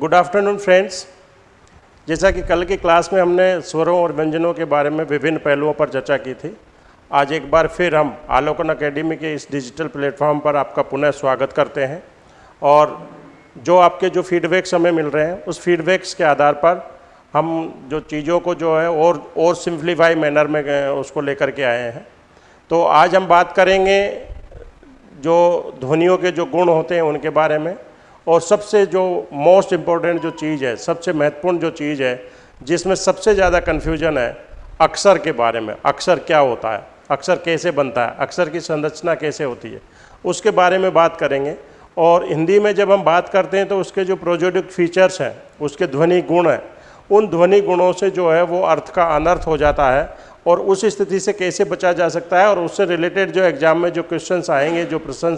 Good afternoon friends जैसा कि कल की क्लास में हमने स्वरों और व्यंजनों के बारे में विभिन्न पहलुओं पर चर्चा की थी, आज एक बार फिर हम आलोकन अकेडमी के इस डिजिटल प्लेटफॉर्म पर आपका पुनः स्वागत करते हैं और जो आपके जो फीडबैक्स हमें मिल रहे हैं, उस फीडबैक्स के आधार पर हम जो चीज़ों को जो है और और सिंप्लीफाई मैनर में उसको लेकर के आए हैं। तो आज हम बात करेंगे जो ध्वनियों के जो गुण होते हैं, उनके बारे में। और सबसे जो मोस्ट इम्पोर्टेंट जो चीज़ है, सबसे महत्वपूर्ण जो चीज़ है, जिसमें सबसे ज़्यादा कन्फ्यूज़न है, अक्सर के बारे में, अक्सर क्या होता है, अक्सर कैसे बनता है, अक्सर की संरचना कैसे होती है, उसके बारे में बात करेंगे। और हिंदी में जब हम बात करते हैं तो उसके जो प्रोजेडिक फीचर्स हैं, उसके ध्वनि गुण हैं, उन ध्वनि गुणों से जो है, वो अर्थ का अनर्थ हो जाता है और उस स्थिति से कैसे बचा जा सकता है और उससे रिलेटेड जो एग्ज़ाम में जो क्वेश्चंस आएँगे, जो प्रश्न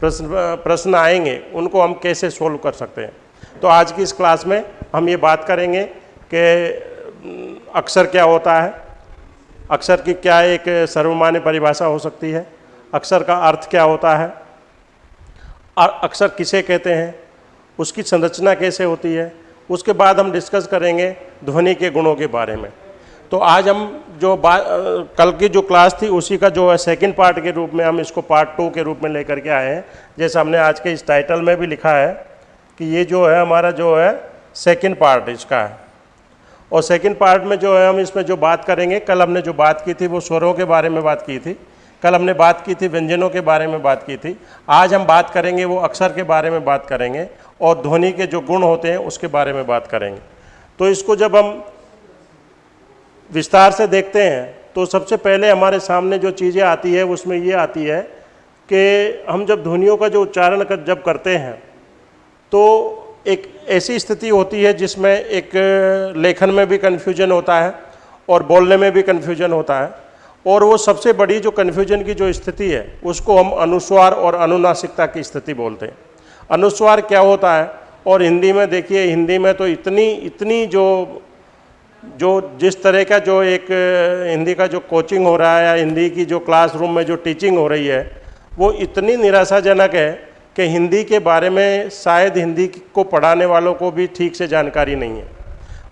प्रश्न प्रश्न आएँगे, उनको हम कैसे सोल्व कर सकते हैं? तो आज की इस क्लास में हम ये बात करेंगे कि अक्सर क्या होता है? अक्सर की क्या एक सर्वमान्य परिभाषा हो सकती है? अक्सर का अर्थ क्या होता है? अक्सर किसे कहते हैं? उसकी संरचना कैसे होती है? उसके बाद हम डिस्कस करेंगे ध्वनि के गुणों के बारे में। तो आज हम जो बात कल की जो क्लास थी, उसी का जो है सेकेंड पार्ट के रूप में हम इसको पार्ट टू के रूप में लेकर के आए हैं। जैसे हमने आज के इस टाइटल में भी लिखा है कि ये जो है, हमारा जो है सेकेंड पार्ट इसका है। और सेकेंड पार्ट में जो है, हम इसमें जो बात करेंगे, कल हमने जो बात की थी, वो स्वरों के बारे में बात की थी। कल हमने बात की थी, व्यंजनों के बारे में बात की थी। आज हम बात करेंगे, वो अक्षर के बारे में बात करेंगे और ध्वनि के जो गुण होते हैं, उसके बारे में बात करेंगे। तो इसको जब हम विस्तार से देखते हैं तो सबसे पहले हमारे सामने जो चीज़ें आती है, उसमें ये आती है कि हम जब ध्वनियों का जो उच्चारण कर, जब करते हैं तो एक ऐसी स्थिति होती है जिसमें एक लेखन में भी कन्फ्यूज़न होता है और बोलने में भी कन्फ्यूज़न होता है और वो सबसे बड़ी जो कन्फ्यूज़न की जो स्थिति है, उसको हम अनुस्वार और अनुनासिकता की स्थिति बोलते हैं। अनुस्वार क्या होता है? और हिंदी में देखिए, हिंदी में तो इतनी इतनी जो जो जिस तरह का जो एक हिंदी का जो कोचिंग हो रहा है या हिंदी की जो क्लासरूम में जो टीचिंग हो रही है, वो इतनी निराशाजनक है कि हिंदी के बारे में शायद हिंदी को पढ़ाने वालों को भी ठीक से जानकारी नहीं है।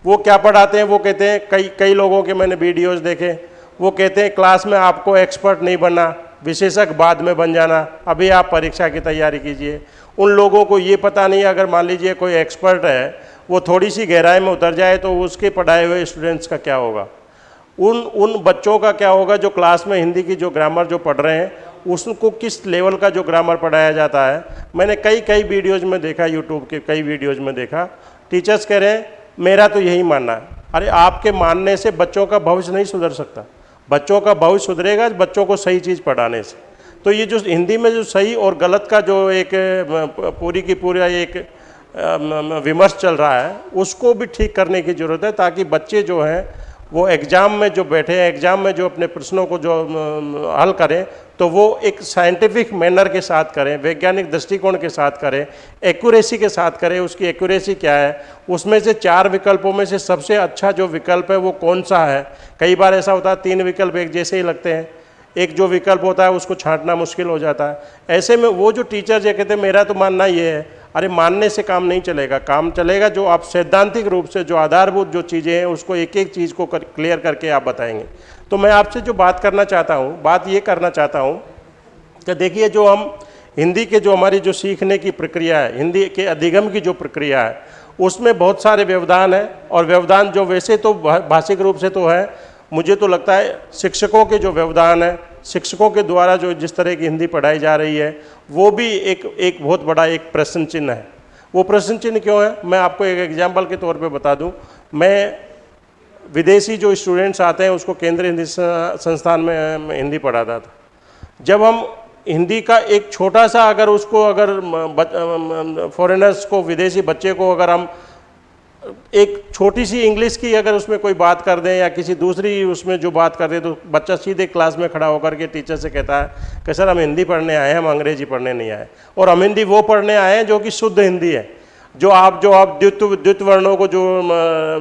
वो क्या पढ़ाते हैं? वो कहते हैं, कई कई लोगों के मैंने वीडियोज़ देखे, वो कहते हैं, क्लास में आपको एक्सपर्ट नहीं बनना, विशेषज्ञ बाद में बन जाना, अभी आप परीक्षा की तैयारी कीजिए। उन लोगों को ये पता नहीं अगर मान लीजिए कोई एक्सपर्ट है, वो थोड़ी सी गहराई में उतर जाए तो उसके पढ़ाए हुए स्टूडेंट्स का क्या होगा? उन उन बच्चों का क्या होगा जो क्लास में हिंदी की जो ग्रामर जो पढ़ रहे हैं, उसको किस लेवल का जो ग्रामर पढ़ाया जाता है? मैंने कई कई वीडियोज़ में देखा यूट्यूब के कई वीडियोज़ में देखा। टीचर्स कह रहे हैं, मेरा तो यही मानना है। अरे, आपके मानने से बच्चों का भविष्य नहीं सुधर सकता। बच्चों का भविष्य सुधरेगा बच्चों को सही चीज़ पढ़ाने से। तो ये जो हिंदी में जो सही और गलत का जो एक पूरी की पूरा एक विमर्श चल रहा है, उसको भी ठीक करने की ज़रूरत है ताकि बच्चे जो हैं, वो एग्ज़ाम में जो बैठे हैं, एग्ज़ाम में जो अपने प्रश्नों को जो हल करें तो वो एक साइंटिफिक मैनर के साथ करें, वैज्ञानिक दृष्टिकोण के साथ करें, एक्यूरेसी के साथ करें, उसकी एक्यूरेसी क्या है, उसमें से चार विकल्पों में से सबसे अच्छा जो विकल्प है वो कौन सा है? कई बार ऐसा होता है, तीन विकल्प एक जैसे ही लगते हैं। एक जो विकल्प होता है उसको छांटना मुश्किल हो जाता है। ऐसे में वो जो टीचर जो कहते मेरा तो मानना ये है अरे मानने से काम नहीं चलेगा। काम चलेगा जो आप सैद्धांतिक रूप से जो आधारभूत जो चीज़ें हैं उसको एक एक चीज़ को कर, क्लियर करके आप बताएँगे। तो मैं आपसे जो बात करना चाहता हूँ बात ये करना चाहता हूँ कि देखिए जो हम हिंदी के जो हमारी जो सीखने की प्रक्रिया है हिंदी के अधिगम की जो प्रक्रिया है उसमें बहुत सारे व्यवधान है और व्यवधान जो वैसे तो भाषिक रूप से तो है मुझे तो लगता है शिक्षकों के जो व्यवधान है, शिक्षकों के द्वारा जो जिस तरह की हिंदी पढ़ाई जा रही है, वो भी एक एक बहुत बड़ा एक प्रश्न चिन्ह है। वो प्रश्न चिन्ह क्यों है? मैं आपको एक एग्ज़ाम्पल के तौर पे बता दूँ। मैं विदेशी जो स्टूडेंट्स आते हैं, उसको केंद्रीय हिंदी संस्थान में हिंदी पढ़ाता था। जब हम हिंदी का एक छोटा सा अगर उसको अगर फॉरेनर्स को, विदेशी बच्चे को अगर हम एक छोटी सी इंग्लिश की अगर उसमें कोई बात कर दें या किसी दूसरी उसमें जो बात कर दें तो बच्चा सीधे क्लास में खड़ा होकर के टीचर से कहता है कि, सर, हम हिंदी पढ़ने आए हैं, हम अंग्रेज़ी पढ़ने नहीं आए। और हम हिंदी वो पढ़ने आए हैं जो कि शुद्ध हिंदी है। जो आप जो आप द्वित द्वित वर्णों को जो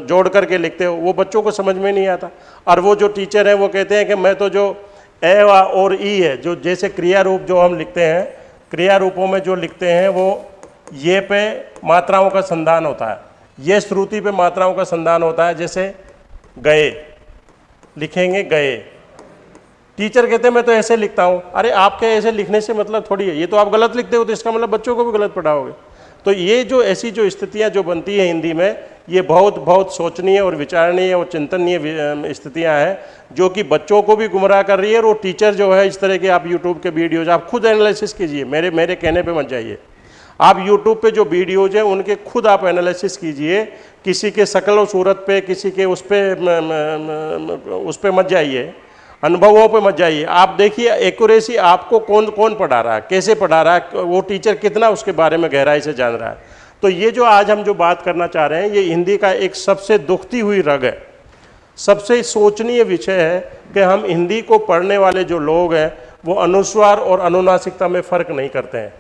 जोड़ करके लिखते हो, वो बच्चों को समझ में नहीं आता। और वो जो टीचर हैं, वो कहते हैं कि, मैं तो जो ए और ई है, जो जैसे क्रिया रूप जो हम लिखते हैं क्रिया रूपों में जो लिखते हैं, वो ये पे मात्राओं का संधान होता है। ये श्रुति पे मात्राओं का संधान होता है, जैसे गए, लिखेंगे गए। टीचर कहते हैं, मैं तो ऐसे लिखता हूँ। अरे, आपके ऐसे लिखने से मतलब थोड़ी है, ये तो आप गलत लिखते हो तो इसका मतलब बच्चों को भी गलत पढ़ाओगे। तो ये जो ऐसी जो स्थितियाँ जो बनती हैं हिंदी में, ये बहुत बहुत सोचनीय और विचारणीय और चिंतनीय स्थितियाँ हैं, जो कि बच्चों को भी गुमराह कर रही है और वो टीचर जो है, इस तरह के आप यूट्यूब के वीडियोज़, आप खुद एनालिसिस कीजिए, मेरे मेरे कहने पर मत जाइए। आप यूट्यूब पे जो वीडियोज़ हैं, उनके खुद आप एनालिसिस कीजिए। किसी के शकल और सूरत पे, किसी के उस पर उस पर मत जाइए। अनुभवों पे मत जाइए। आप देखिए एक्यूरेसी आपको कौन कौन पढ़ा रहा है? कैसे पढ़ा रहा है? वो टीचर कितना उसके बारे में गहराई से जान रहा है? तो ये जो आज हम जो बात करना चाह रहे हैं, ये हिंदी का एक सबसे दुखती हुई रग है। सबसे सोचनीय विषय है कि हम हिंदी को पढ़ने वाले जो लोग हैं, वो अनुस्वार और अनुनासिकता में फ़र्क नहीं करते हैं।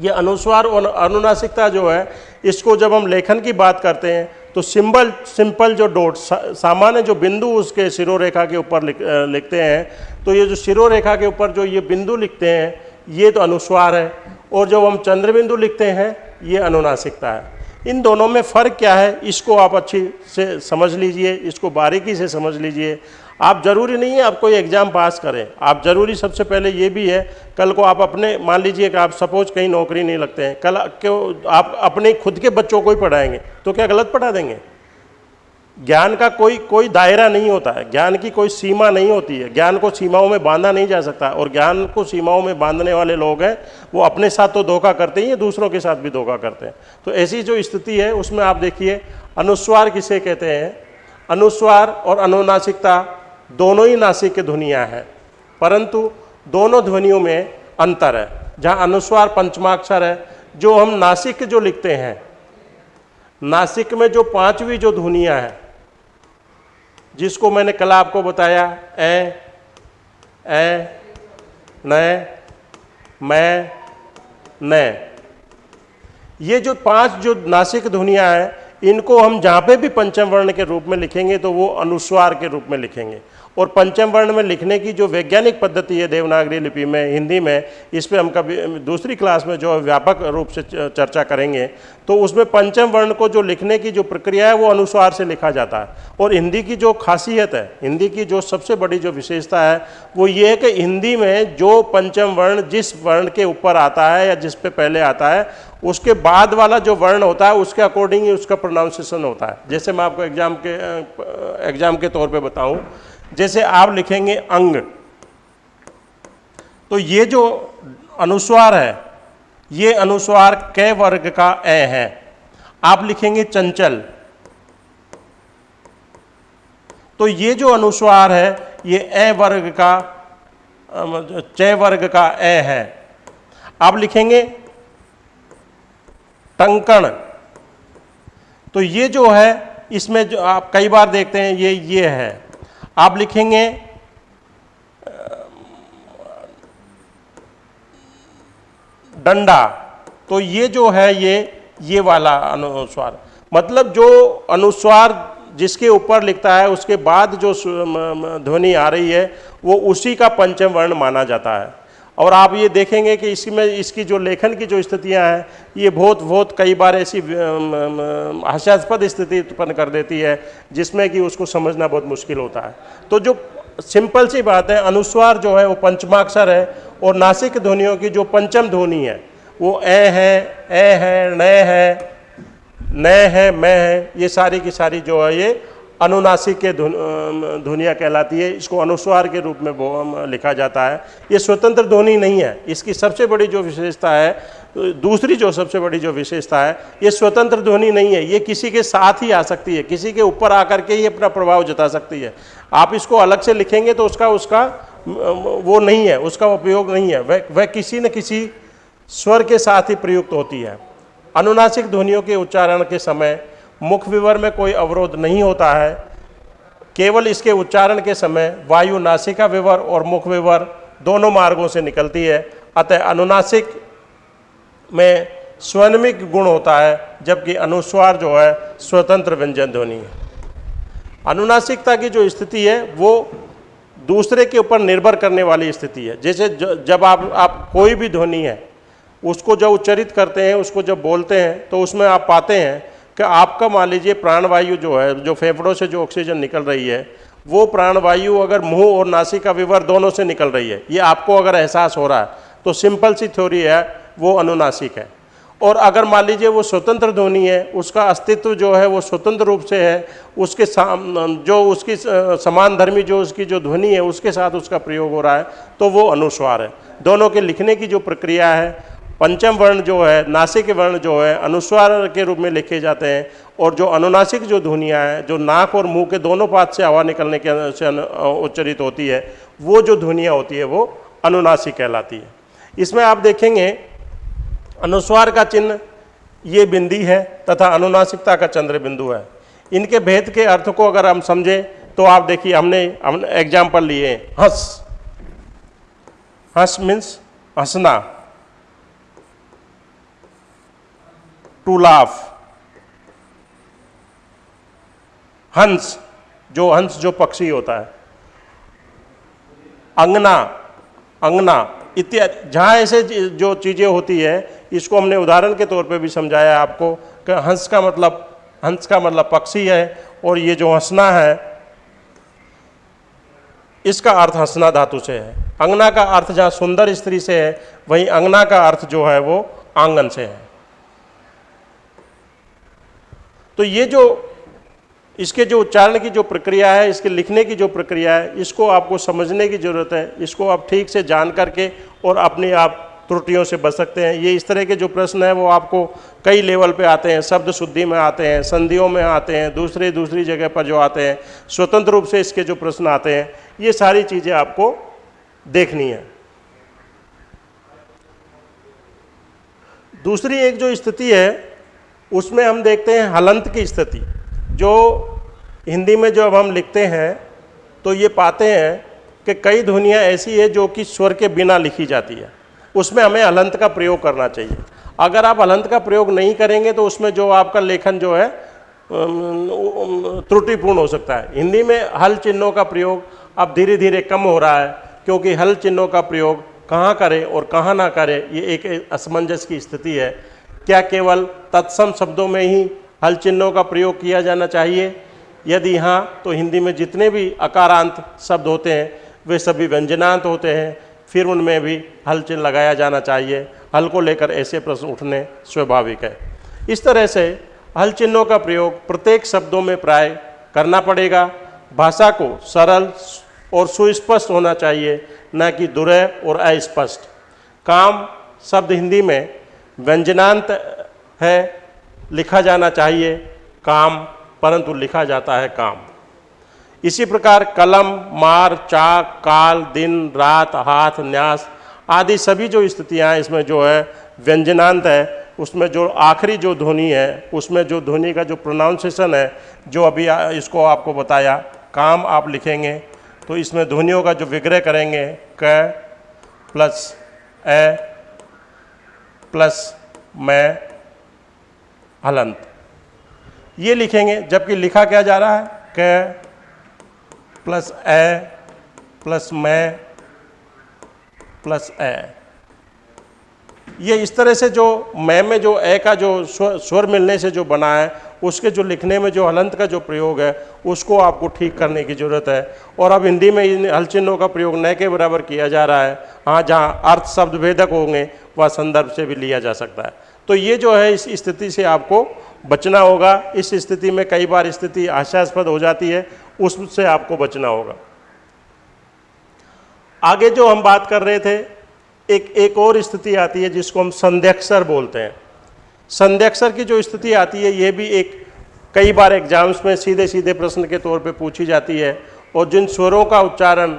ये अनुस्वार और अनुनासिकता जो है इसको जब हम लेखन की बात करते हैं तो सिंबल सिंपल जो डोट सा, सामान्य जो बिंदु उसके सिरो रेखा के ऊपर लिख, लिखते हैं तो ये जो सिरो रेखा के ऊपर जो ये बिंदु लिखते हैं ये तो अनुस्वार है। और जब हम चंद्र बिंदु लिखते हैं ये अनुनासिकता है। इन दोनों में फ़र्क क्या है इसको आप अच्छी से समझ लीजिए इसको बारीकी से समझ लीजिए। आप ज़रूरी नहीं है आप कोई एग्ज़ाम पास करें। आप ज़रूरी सबसे पहले ये भी है, कल को आप अपने, मान लीजिए कि आप सपोज़ कहीं नौकरी नहीं लगते हैं, कल क्यों आप अपने खुद के बच्चों को ही पढ़ाएँगे तो क्या गलत पढ़ा देंगे? ज्ञान का कोई कोई दायरा नहीं होता है, ज्ञान की कोई सीमा नहीं होती है, ज्ञान को सीमाओं में बांधा नहीं जा सकता, और ज्ञान को सीमाओं में बांधने वाले लोग हैं, वो अपने साथ तो धोखा करते ही हैं, दूसरों के साथ भी धोखा करते हैं। तो ऐसी जो स्थिति है, उसमें आप देखिए, अनुस्वार किसे कहते हैं? अनुस्वार और अनुनासिकता दोनों ही नासिक की ध्वनियाँ हैं, परंतु दोनों ध्वनियों में अंतर है। जहाँ अनुस्वार पंचमाक्षर है, जो हम नासिक जो लिखते हैं, नासिक में जो पांचवी जो ध्वनियाँ हैं, जिसको मैंने कल आपको बताया, ए ए, न, मैं, न। ये जो पाँच जो नासिक ध्वनियाँ हैं, इनको हम जहाँ पे भी पंचम वर्ण के रूप में लिखेंगे तो वो अनुस्वार के रूप में लिखेंगे। और पंचम वर्ण में लिखने की जो वैज्ञानिक पद्धति है देवनागरी लिपि में, हिंदी में, इस पर हम कभी दूसरी क्लास में जो व्यापक रूप से चर्चा करेंगे तो उसमें पंचम वर्ण को जो लिखने की जो प्रक्रिया है वो अनुस्वार से लिखा जाता है। और हिंदी की जो खासियत है, हिंदी की जो सबसे बड़ी जो विशेषता है, वो ये है कि हिंदी में जो पंचम वर्ण जिस वर्ण के ऊपर आता है या जिस पे पहले आता है, उसके बाद वाला जो वर्ण होता है, उसके अकॉर्डिंग ही उसका प्रोनाउंसिएशन होता है। जैसे मैं आपको एग्ज़ाम के एग्ज़ाम के तौर पर बताऊँ जैसे आप लिखेंगे अंग। तो ये जो अनुस्वार है, ये अनुस्वार क वर्ग का ए है। आप लिखेंगे चंचल। तो ये जो अनुस्वार है, ये ए वर्ग का च वर्ग का ए है। आप लिखेंगे टंकण। तो ये जो है, इसमें जो आप कई बार देखते हैं, ये ये है। आप लिखेंगे, डंडा। तो ये जो है, ये ये वाला अनुस्वार। मतलब जो अनुस्वार जिसके ऊपर लिखता है, उसके बाद जो ध्वनि आ रही है, वो उसी का पंचम वर्ण माना जाता है। और आप ये देखेंगे कि इसमें इसकी जो लेखन की जो स्थितियाँ हैं, ये बहुत बहुत कई बार ऐसी हास्यास्पद स्थिति उत्पन्न कर देती है, जिसमें कि उसको समझना बहुत मुश्किल होता है। तो जो सिंपल सी बात है, अनुस्वार जो है वो पंचमाक्षर है, और नासिक ध्वनियों की जो पंचम ध्वनि है, वो ए है ए है न है न है, मैं है, ये सारी की सारी जो है ये अनुनासिक के ध्वनिया कहलाती है, इसको अनुस्वार के रूप में लिखा जाता है। ये स्वतंत्र ध्वनि नहीं है, इसकी सबसे बड़ी जो विशेषता है, दूसरी जो सबसे बड़ी जो विशेषता है, ये स्वतंत्र ध्वनि नहीं है, ये किसी के साथ ही आ सकती है, किसी के ऊपर आकर के ही अपना प्रभाव जता सकती है। आप इसको अलग से लिखेंगे तो उसका उसका वो नहीं है, उसका उपयोग नहीं है, वह वह किसी न किसी स्वर के साथ ही प्रयुक्त होती है। अनुनासिक ध्वनियों के उच्चारण के समय मुख विवर में कोई अवरोध नहीं होता है। केवल इसके उच्चारण के समय वायु नासिका विवर और मुख विवर दोनों मार्गों से निकलती है। अतः अनुनासिक में स्वनिक गुण होता है, जबकि अनुस्वार जो है, स्वतंत्र व्यंजन ध्वनि है। अनुनासिकता की जो स्थिति है, वो दूसरे के ऊपर निर्भर करने वाली स्थिति है। जैसे जब आप आप कोई भी ध्वनि है, उसको जब उच्चरित करते हैं, उसको जब बोलते हैं तो उसमें आप पाते हैं कि आपका मान लीजिए प्राणवायु जो है, जो फेफड़ों से जो ऑक्सीजन निकल रही है, वो प्राणवायु अगर मुँह और नासिका विवर दोनों से निकल रही है, ये आपको अगर एहसास हो रहा है तो सिंपल सी थ्योरी है, वो अनुनासिक है। और अगर मान लीजिए वो स्वतंत्र ध्वनि है, उसका अस्तित्व जो है, वो स्वतंत्र रूप से है, उसके जो उसकी समान धर्मी जो उसकी जो ध्वनि है, उसके साथ उसका प्रयोग हो रहा है तो वो अनुस्वार है। दोनों के लिखने की जो प्रक्रिया है पंचम वर्ण जो है, नासिक वर्ण जो है, अनुस्वार के रूप में लिखे जाते हैं और जो अनुनासिक जो ध्वनियाँ हैं, जो नाक और मुँह के दोनों पात से हवा निकलने के से उच्चरित होती है, वो जो ध्वनियाँ होती है, वो अनुनासिक कहलाती है। इसमें आप देखेंगे, अनुस्वार का चिन्ह ये बिंदी है तथा अनुनासिकता का चंद्र बिंदु है। इनके भेद के अर्थ को अगर हम समझें तो आप देखिए, हमने हम एग्ज़ाम्पल लिए हंस। हंस मीन्स हंसना। To laugh. हंस, जो हंस, जो पक्षी होता है। अंगना अंगना इत्यादि जहाँ ऐसे जो चीज़ें होती है, इसको हमने उदाहरण के तौर पे भी समझाया आपको, कि हंस का मतलब हंस का मतलब पक्षी है, और ये जो हंसना है, इसका अर्थ हंसना धातु से है। अंगना का अर्थ जहाँ सुंदर स्त्री से है, वहीं अंगना का अर्थ जो है वो आँगन से है। तो ये जो, इसके जो उच्चारण की जो प्रक्रिया है, इसके लिखने की जो प्रक्रिया है, इसको आपको समझने की ज़रूरत है। इसको आप ठीक से जान करके और अपने आप त्रुटियों से बच सकते हैं। ये इस तरह के जो प्रश्न हैं, वो आपको कई लेवल पे आते हैं। शब्द शुद्धि में आते हैं, संधियों में आते हैं, दूसरे, दूसरी जगह पर जो आते हैं, स्वतंत्र रूप से इसके जो प्रश्न आते हैं, ये सारी चीज़ें आपको देखनी है। दूसरी एक जो स्थिति है उसमें हम देखते हैं हलंत की स्थिति। जो हिंदी में जब हम लिखते हैं तो ये पाते हैं कि कई ध्वनियाँ ऐसी है जो कि स्वर के बिना लिखी जाती है। उसमें हमें हलंत का प्रयोग करना चाहिए। अगर आप हलंत का प्रयोग नहीं करेंगे तो उसमें जो आपका लेखन जो है त्रुटिपूर्ण हो सकता है। हिंदी में हल चिन्हों का प्रयोग अब धीरे धीरे कम हो रहा है, क्योंकि हल चिन्हों का प्रयोग कहाँ करें और कहाँ ना करें, ये एक असमंजस की स्थिति है। क्या केवल तत्सम शब्दों में ही हल चिन्हों का प्रयोग किया जाना चाहिए? यदि हाँ तो हिंदी में जितने भी अकारांत शब्द होते हैं, वे सभी व्यंजनांत होते हैं। फिर उनमें भी हल चिन्ह लगाया जाना चाहिए। हल को लेकर ऐसे प्रश्न उठने स्वाभाविक है। इस तरह से हल चिन्हों का प्रयोग प्रत्येक शब्दों में प्राय करना पड़ेगा। भाषा को सरल और सुस्पष्ट होना चाहिए, न कि दुरय और अस्पष्ट। काम शब्द हिंदी में व्यंजनांत है, लिखा जाना चाहिए, काम, परंतु लिखा जाता है काम। इसी प्रकार कलम, मार, चाक, काल, दिन, रात, हाथ, न्यास आदि सभी जो स्थितियाँ इसमें जो है, व्यंजनांत है, उसमें जो आखिरी जो ध्वनि है, उसमें जो ध्वनि का जो प्रोनाउंसिएशन है, जो अभी इसको आपको बताया, काम आप लिखेंगे तो इसमें ध्वनियों का जो विग्रह करेंगे, क प्लस ए प्लस मैं हलंत। ये लिखेंगे, जबकि लिखा क्या जा रहा है? क प्लस ए प्लस मैं प्लस ए। ये इस तरह से जो मैं में जो ए का जो स्वर मिलने से जो बना है, उसके जो लिखने में जो हलंत का जो प्रयोग है, उसको आपको ठीक करने की ज़रूरत है। और अब हिंदी में इन हलचिन्हों का प्रयोग न के बराबर किया जा रहा है। हाँ जहाँ अर्थ शब्द भेदक होंगे, वह संदर्भ से भी लिया जा सकता है। तो ये जो है, इस स्थिति से आपको बचना होगा। इस स्थिति में कई बार स्थिति आशास्पद हो जाती है, उससे आपको बचना होगा। आगे जो हम बात कर रहे थे एक एक और स्थिति आती है जिसको हम संध्यक्षर बोलते हैं। संध्यक्षर की जो स्थिति आती है, ये भी एक, कई बार एग्ज़ाम्स में सीधे सीधे प्रश्न के तौर पे पूछी जाती है और जिन स्वरों का उच्चारण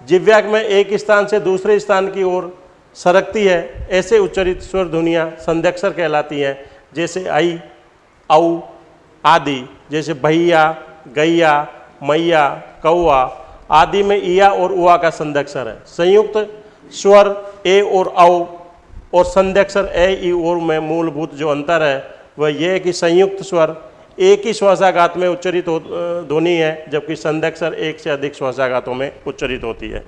जिव्याग में एक स्थान से दूसरे स्थान की ओर सरकती है, ऐसे उच्चरित स्वर ध्वनियाँ संध्यक्षर कहलाती हैं, जैसे आई, औ, आदि, जैसे भैया, गैया, मैया, कौआ, आदि में इया और उआ का संध्यक्षर है। संयुक्त स्वर, ए और औ और संध्यक्षर ए ई और में मूलभूत जो अंतर है, वह यह है कि संयुक्त स्वर एक ही श्वासाघात में उच्चरित हो ध्वनि है, जबकि संध्यक्षर एक से अधिक श्वासाघातों में उच्चरित होती है।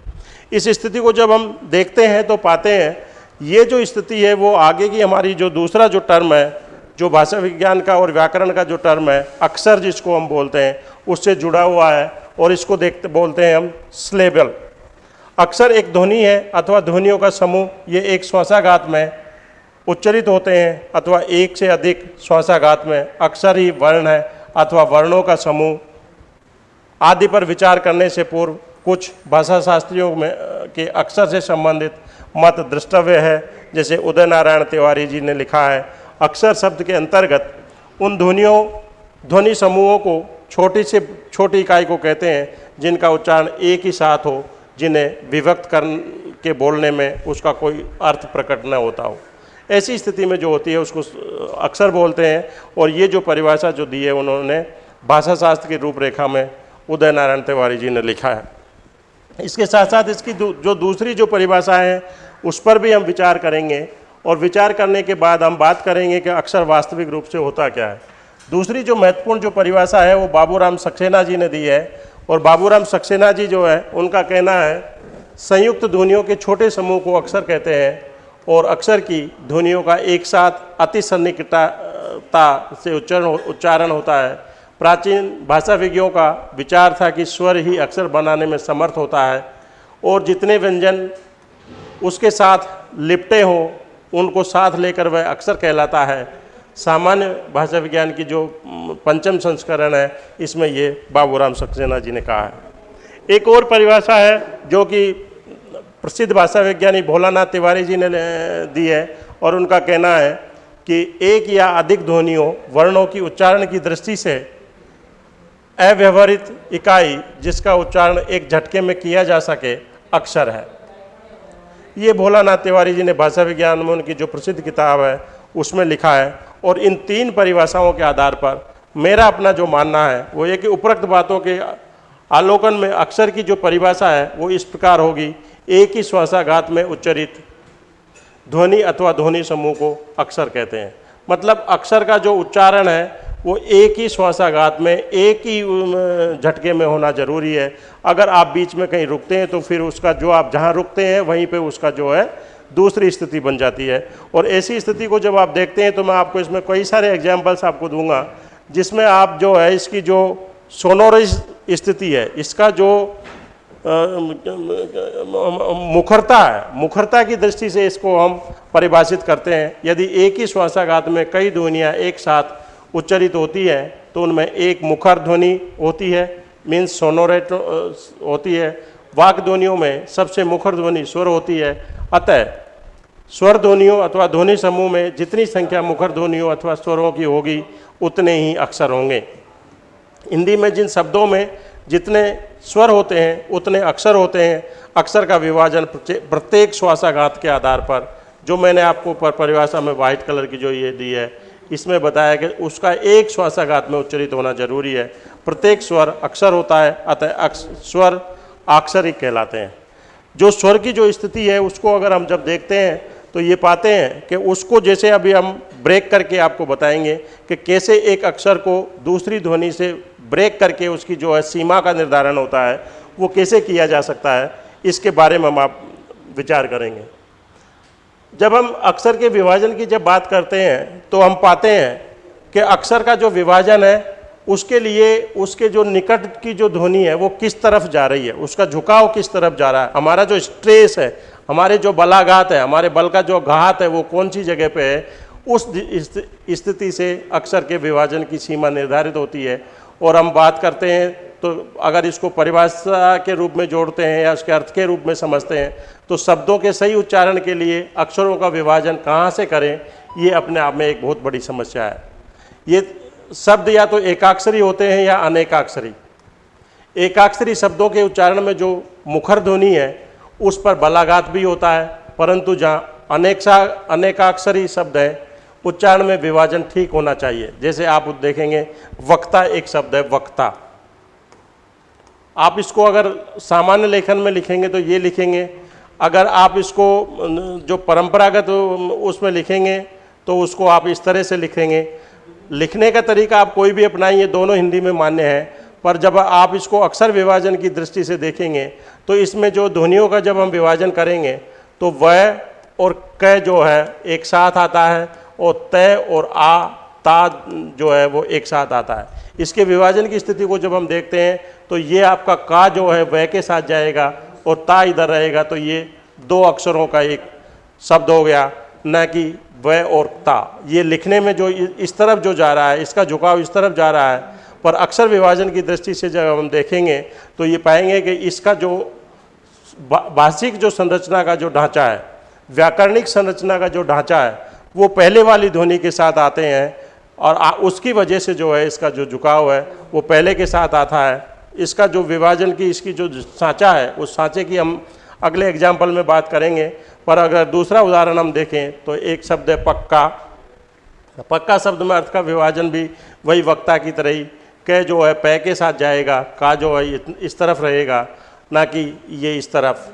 इस स्थिति को जब हम देखते हैं तो पाते हैं, ये जो स्थिति है, वो आगे की हमारी जो दूसरा जो टर्म है, जो भाषा विज्ञान का और व्याकरण का जो टर्म है, अक्सर जिसको हम बोलते हैं, उससे जुड़ा हुआ है, और इसको देखते, बोलते हैं हम स्लेबल। अक्सर एक ध्वनि है अथवा ध्वनियों का समूह, ये एक श्वासाघात में उच्चरित होते हैं अथवा एक से अधिक श्वासाघात में अक्सर ही वर्ण है अथवा वर्णों का समूह। आदि पर विचार करने से पूर्व कुछ भाषा शास्त्रियों में के अक्सर से संबंधित मत दृष्टव्य है। जैसे उदय नारायण तिवारी जी ने लिखा है, अक्सर शब्द के अंतर्गत उन ध्वनियों, ध्वनि समूहों को छोटी से, छोटी इकाई को कहते हैं जिनका उच्चारण एक ही साथ हो। जिन्हें विभक्त कर के बोलने में उसका कोई अर्थ प्रकट न होता हो। ऐसी स्थिति में जो होती है उसको अक्सर बोलते हैं और ये जो परिभाषा जो दी है उन्होंने भाषा शास्त्र की रूपरेखा में उदय नारायण तिवारी जी ने लिखा है। इसके साथ साथ इसकी दू, जो दूसरी जो परिभाषा है उस पर भी हम विचार करेंगे और विचार करने के बाद हम बात करेंगे कि अक्सर वास्तविक रूप से होता क्या है। दूसरी जो महत्वपूर्ण जो परिभाषा है वो बाबूराम सक्सेना जी ने दी है और बाबूराम सक्सेना जी जो है, उनका कहना है, संयुक्त ध्वनियों के छोटे समूह को अक्सर कहते हैं और अक्सर की ध्वनियों का एक साथ अति सन्निकटता से उच्चारण उच्चारण होता है। प्राचीन भाषा विज्ञों का विचार था कि स्वर ही अक्षर बनाने में समर्थ होता है और जितने व्यंजन उसके साथ लिपटे हों, उनको साथ लेकर वह अक्सर कहलाता है। सामान्य भाषा विज्ञान की जो पंचम संस्करण है, इसमें ये बाबूराम सक्सेना जी ने कहा है। एक और परिभाषा है, जो कि प्रसिद्ध भाषा विज्ञानी भोलानाथ तिवारी जी ने दी है, और उनका कहना है कि एक या अधिक ध्वनियों, वर्णों की उच्चारण की दृष्टि से अव्यवहारित इकाई, जिसका उच्चारण एक झटके में किया जा सके, अक्षर है। ये भोलानाथ तिवारी जी ने भाषा विज्ञान में उनकी जो प्रसिद्ध किताब है उसमें लिखा है, और इन तीन परिभाषाओं के आधार पर मेरा अपना जो मानना है, वो ये कि उपरोक्त बातों के आलोकन में अक्षर की जो परिभाषा है, वो इस प्रकार होगी, एक ही श्वासाघात में उच्चरित ध्वनि अथवा ध्वनि समूह को अक्षर कहते हैं। मतलब अक्षर का जो उच्चारण है, वो एक ही श्वासाघात में, एक ही झटके में होना ज़रूरी है। अगर आप बीच में कहीं रुकते हैं तो फिर उसका जो आप जहाँ रुकते हैं, वहीं पे उसका जो है दूसरी स्थिति बन जाती है। और ऐसी स्थिति को जब आप देखते हैं तो मैं आपको इसमें कई सारे एग्जाम्पल्स आपको दूँगा, जिसमें आप जो है, इसकी जो सोनोरस स्थिति है, इसका जो मुखरता है, मुखरता की दृष्टि से इसको हम परिभाषित करते हैं। यदि एक ही श्वासाघात में कई ध्वनियाँ एक साथ उच्चरित होती है तो उनमें एक मुखर ध्वनि होती है मीन्स सोनोरेट होती है वाक ध्वनियों में सबसे मुखर ध्वनि स्वर होती है। अतः स्वर ध्वनियों अथवा ध्वनि समूह में जितनी संख्या मुखर ध्वनियों अथवा स्वरों की होगी, उतने ही अक्षर होंगे। हिंदी में जिन शब्दों में जितने स्वर होते हैं, उतने अक्षर होते हैं। अक्षर का विभाजन प्रत्येक श्वासाघात के आधार पर, जो मैंने आपको पर परिभाषा में वाइट कलर की जो ये दी है, इसमें बताया कि उसका एक श्वासाघात में उच्चरित होना ज़रूरी है। प्रत्येक स्वर अक्षर होता है, अतः स्वर आक्षरिक कहलाते हैं। जो स्वर की जो स्थिति है, उसको अगर हम जब देखते हैं तो ये पाते हैं कि उसको जैसे अभी हम ब्रेक करके आपको बताएँगे कि कैसे एक अक्षर को दूसरी ध्वनि से ब्रेक करके उसकी जो है सीमा का निर्धारण होता है, वो कैसे किया जा सकता है, इसके बारे में हम आप विचार करेंगे। जब हम अक्षर के विभाजन की जब बात करते हैं तो हम पाते हैं कि अक्षर का जो विभाजन है उसके लिए उसके जो निकट की जो ध्वनि है, वो किस तरफ़ जा रही है? उसका झुकाव किस तरफ़ जा रहा है? हमारा जो स्ट्रेस है, हमारे जो बलाघात है, हमारे बल का जो घात है, वो कौन सी जगह पे है? उस स्थिति से अक्षर के विभाजन की सीमा निर्धारित होती है। और हम बात करते हैं तो अगर इसको परिभाषा के रूप में जोड़ते हैं या उसके अर्थ के रूप में समझते हैं तो शब्दों के सही उच्चारण के लिए अक्षरों का विभाजन कहाँ से करें, ये अपने आप में एक बहुत बड़ी समस्या है। ये शब्द या तो एकाक्षरी होते हैं या अनेकाक्षरी। एकाक्षरी शब्दों के उच्चारण में जो मुखर ध्वनि है, उस पर बलाघात भी होता है, परंतु जहाँ अनेक्षा, अनेकाक्षरी शब्द है, उच्चारण में विभाजन ठीक होना चाहिए। जैसे आप देखेंगे, वक्ता एक शब्द है, वक्ता। आप इसको अगर सामान्य लेखन में लिखेंगे तो ये लिखेंगे, अगर आप इसको जो परंपरागत, उसमें लिखेंगे तो उसको आप इस तरह से लिखेंगे लिखने का तरीका आप कोई भी अपनाइए, दोनों हिंदी में मान्य है, पर जब आप इसको अक्सर विभाजन की दृष्टि से देखेंगे तो इसमें जो ध्वनियों का जब हम विभाजन करेंगे तो वह और क जो है, एक साथ आता है और तय और आ, ता जो है, वो एक साथ आता है। इसके विभाजन की स्थिति को जब हम देखते हैं तो ये आपका का जो है वह के साथ जाएगा और ता इधर रहेगा तो ये दो अक्षरों का एक शब्द हो गया। न कि वह और ता। ये लिखने में जो इस तरफ़ जो जा रहा है इसका झुकाव इस तरफ़ जा रहा है पर अक्षर विभाजन की दृष्टि से जब हम देखेंगे तो ये पाएँगे कि इसका जो भाषिक जो संरचना का जो ढांचा है व्याकरणिक संरचना का जो ढांचा है वो पहले वाली ध्वनि के साथ आते हैं और आ, उसकी वजह से जो है इसका जो झुकाव है वो पहले के साथ आता है। इसका जो विभाजन की इसकी जो सांचा है उस सांचे की हम अगले एग्ज़ाम्पल में बात करेंगे। पर अगर दूसरा उदाहरण हम देखें तो एक शब्द है पक्का। पक्का शब्द में अर्थ का विभाजन भी वही वक्ता की तरह ही, कै जो है, पै के साथ जाएगा, का जो है इस तरफ़ रहेगा, ना कि ये इस तरफ़।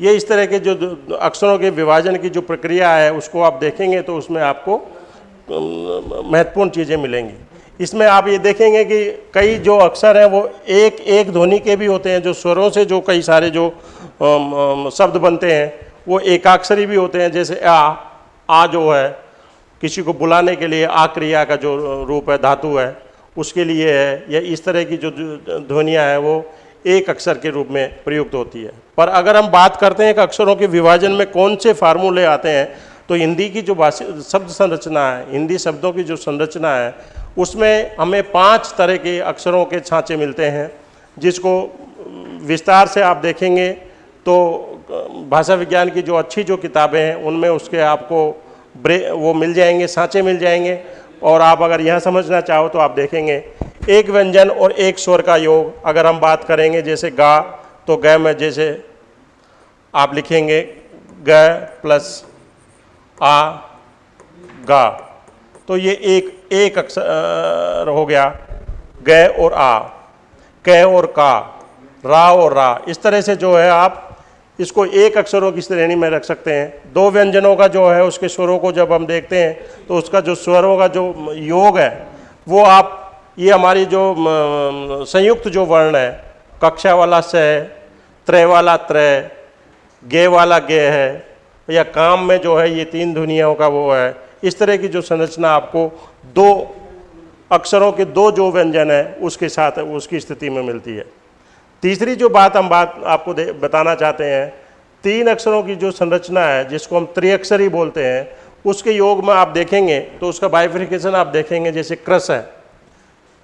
ये इस तरह के जो अक्षरों के विभाजन की जो प्रक्रिया है, उसको आप देखेंगे तो उसमें आपको महत्वपूर्ण चीज़ें मिलेंगी। इसमें आप ये देखेंगे कि कई जो अक्षर हैं, वो एक एक ध्वनि के भी होते हैं, जो स्वरों से जो कई सारे जो शब्द बनते हैं वो एकाक्षरी भी होते हैं, जैसे आ आ जो है, किसी को बुलाने के लिए आ क्रिया का जो रूप है, धातु है, उसके लिए है, या इस तरह की जो ध्वनियाँ हैं, वो एक अक्षर के रूप में प्रयुक्त होती है। पर अगर हम बात करते हैं कि अक्षरों के विभाजन में कौन से फार्मूले आते हैं तो हिंदी की जो शब्द संरचना है, हिंदी शब्दों की जो संरचना है, उसमें हमें पाँच तरह के अक्षरों के छाँचे मिलते हैं, जिसको विस्तार से आप देखेंगे तो भाषा विज्ञान की जो अच्छी जो किताबें हैं, उनमें उसके आपको ब्रे, वो मिल जाएँगे, सांचे मिल जाएँगे। और आप अगर यह समझना चाहो तो आप देखेंगे। एक व्यंजन और एक स्वर का योग, अगर हम बात करेंगे, जैसे गा तो ग में जैसे आप लिखेंगे, ग प्लस आ, गा। तो ये एक एक अक्षर हो गया, ग और आ। क और का, रा और रा। इस तरह से जो है आप इसको एक अक्षरों की श्रेणी में रख सकते हैं। दो व्यंजनों का जो है, उसके स्वरों को जब हम देखते हैं तो उसका जो स्वरों का जो योग है, वो आप, ये हमारी जो संयुक्त जो वर्ण है, कक्षा वाला स है, त्रय वाला त्रय, गे वाला गे है, या काम में जो है, ये तीन दुनियाओं का वो है, इस तरह की जो संरचना आपको दो अक्षरों के दो जो व्यंजन है, उसके साथ, उसकी स्थिति में मिलती है। तीसरी जो बात हम बात आपको बताना चाहते हैं, तीन अक्षरों की जो संरचना है, जिसको हम त्रिअक्षरी बोलते हैं, उसके योग में आप देखेंगे तो उसका बाइफ्रिकेशन आप देखेंगे, जैसे क्रस है।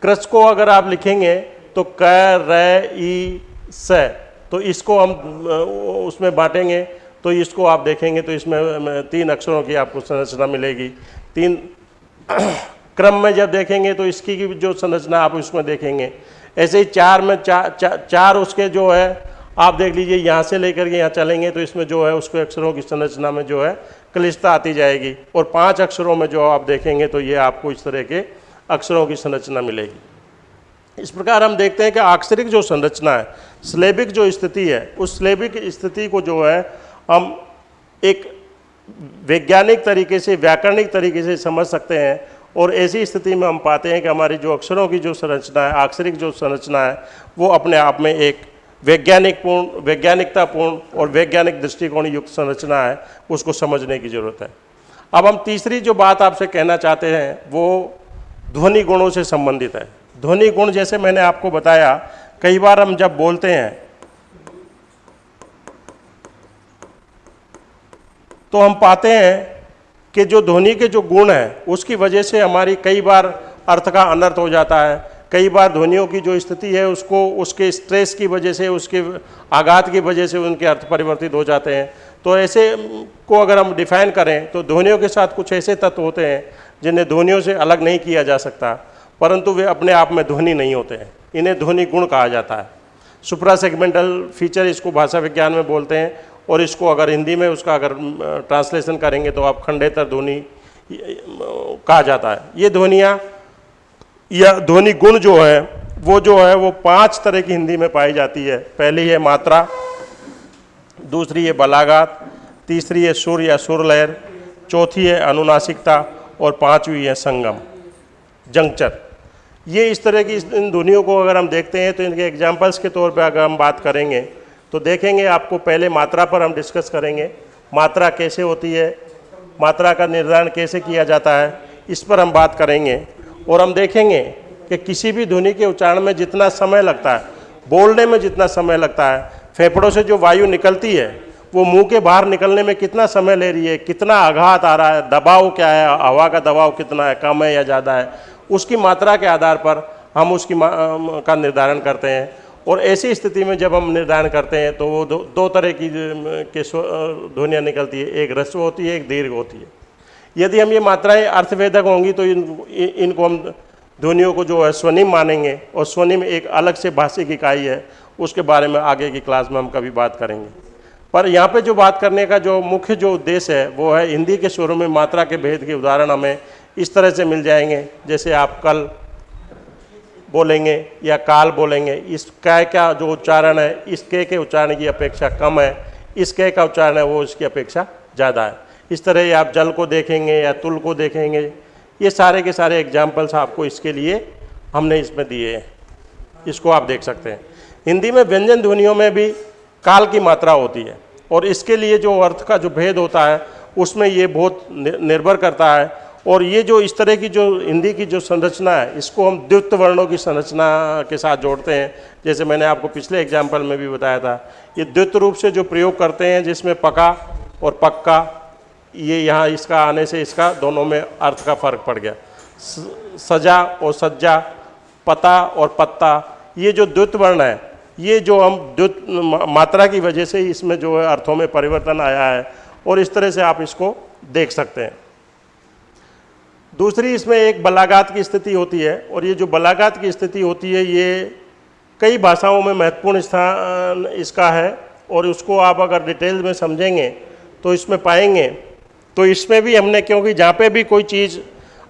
क्रस को अगर आप लिखेंगे तो क, र ई स तो इसको हम उसमें बांटेंगे तो इसको आप देखेंगे तो इसमें तीन अक्षरों की आपको संरचना मिलेगी। तीन क्रम में जब देखेंगे तो इसकी जो संरचना आप उसमें देखेंगे ऐसे ही चार में चार चा, चार उसके जो है आप देख लीजिए यहाँ से लेकर के यहाँ चलेंगे तो इसमें जो है उसको अक्षरों की संरचना में जो है कलिष्ठता आती जाएगी। और पाँच अक्षरों में जो आप देखेंगे तो ये आपको इस तरह के अक्षरों की संरचना मिलेगी। इस प्रकार हम देखते हैं कि आक्षरिक जो संरचना है स्लेबिक जो स्थिति है उस स्लेबिक स्थिति को जो है हम एक वैज्ञानिक तरीके से व्याकरणिक तरीके से समझ सकते हैं। और ऐसी स्थिति में हम पाते हैं कि हमारी जो अक्षरों की जो संरचना है, आक्षरिक जो संरचना है, वो अपने आप में एक वैज्ञानिक पूर्ण वैज्ञानिकतापूर्ण और वैज्ञानिक दृष्टिकोण युक्त संरचना है, उसको समझने की ज़रूरत है। अब हम तीसरी जो बात आपसे कहना चाहते हैं, वो ध्वनि गुणों से संबंधित है। ध्वनि गुण जैसे मैंने आपको बताया, कई बार हम जब बोलते हैं तो हम पाते हैं कि जो ध्वनि के जो गुण हैं, उसकी वजह से हमारी कई बार अर्थ का अनर्थ हो जाता है। कई बार ध्वनियों की जो स्थिति है, उसको, उसके स्ट्रेस की वजह से, उसके आघात की वजह से उनके अर्थ परिवर्तित हो जाते हैं। तो ऐसे को अगर हम डिफाइन करें तो ध्वनियों के साथ कुछ ऐसे तत्व होते हैं, जिन्हें ध्वनियों से अलग नहीं किया जा सकता, परंतु वे अपने आप में ध्वनि नहीं होते हैं। इन्हें ध्वनि गुण कहा जाता है। सुप्रा सेगमेंटल फीचर इसको भाषा विज्ञान में बोलते हैं। और इसको अगर हिंदी में उसका अगर ट्रांसलेशन करेंगे तो आप खंडेतर ध्वनि, कहा जाता है। ये ध्वनियाँ, या ध्वनि गुण जो है, वो जो है, वो पाँच तरह की हिंदी में पाई जाती है। पहली है मात्रा, दूसरी है बलागात, तीसरी है सुर या सुर लहर चौथी है अनुनासिकता, और पांचवी है संगम, जंक्चर। ये इस तरह की इन ध्वनियों को अगर हम देखते हैं तो इनके एग्जाम्पल्स के तौर पर अगर हम बात करेंगे तो देखेंगे आपको पहले मात्रा पर हम डिस्कस करेंगे। मात्रा कैसे होती है? मात्रा का निर्धारण कैसे किया जाता है? इस पर हम बात करेंगे। और हम देखेंगे कि किसी भी ध्वनि के उच्चारण में जितना समय लगता है, बोलने में जितना समय लगता है, फेफड़ों से जो वायु निकलती है, वो मुँह के बाहर निकलने में कितना समय ले रही है, कितना आघात आ रहा है, दबाव क्या है, हवा का दबाव कितना है, कम है या ज़्यादा है, उसकी मात्रा के आधार पर हम उसकी का निर्धारण करते हैं। और ऐसी स्थिति में जब हम निर्धारण करते हैं तो वो दो, दो तरह की के ध्वनियाँ निकलती है। एक रस्व होती है एक दीर्घ होती है। यदि हम ये मात्राएँ अर्थवेदक होंगी तो इन इनको हम ध्वनियों को जो है स्वनिम मानेंगे। और स्वनिम एक अलग से भाषिक इकाई है। उसके बारे में आगे की क्लास में हम कभी बात करेंगे। पर यहाँ पे जो बात करने का जो मुख्य जो उद्देश्य है वो है हिंदी के स्वरों में मात्रा के भेद के उदाहरण हमें इस तरह से मिल जाएँगे। जैसे आप कल बोलेंगे या काल बोलेंगे, इस कै का जो उच्चारण है, इस के के उच्चारण की अपेक्षा कम है, इस के का उच्चारण है, वो इसकी अपेक्षा ज़्यादा है। इस तरह आप जल को देखेंगे या तुल को देखेंगे, ये सारे के सारे एग्जाम्पल्स आपको इसके लिए हमने इसमें दिए हैं। इसको आप देख सकते हैं। हिंदी में व्यंजन ध्वनियों में भी काल की मात्रा होती है, और इसके लिए जो अर्थ का जो भेद होता है, उसमें ये बहुत निर्भर करता है और ये जो इस तरह की जो हिंदी की जो संरचना है, इसको हम द्वित वर्णों की संरचना के साथ जोड़ते हैं। जैसे मैंने आपको पिछले एग्ज़ाम्पल में भी बताया था, ये द्वित रूप से जो प्रयोग करते हैं, जिसमें पका और पक्का, ये यहाँ इसका आने से इसका दोनों में अर्थ का फ़र्क पड़ गया। सजा और सज्जा, पता और पत्ता, ये जो द्वित वर्ण है, ये जो हम द्वित मात्रा की वजह से इसमें जो है अर्थों में परिवर्तन आया है, और इस तरह से आप इसको देख सकते हैं। दूसरी इसमें एक बलागात की स्थिति होती है और ये जो बलागात की स्थिति होती है, ये कई भाषाओं में महत्वपूर्ण स्थान इसका है और उसको आप अगर डिटेल में समझेंगे तो इसमें पाएँगे। तो इसमें भी हमने, क्योंकि जहाँ पे भी कोई चीज़,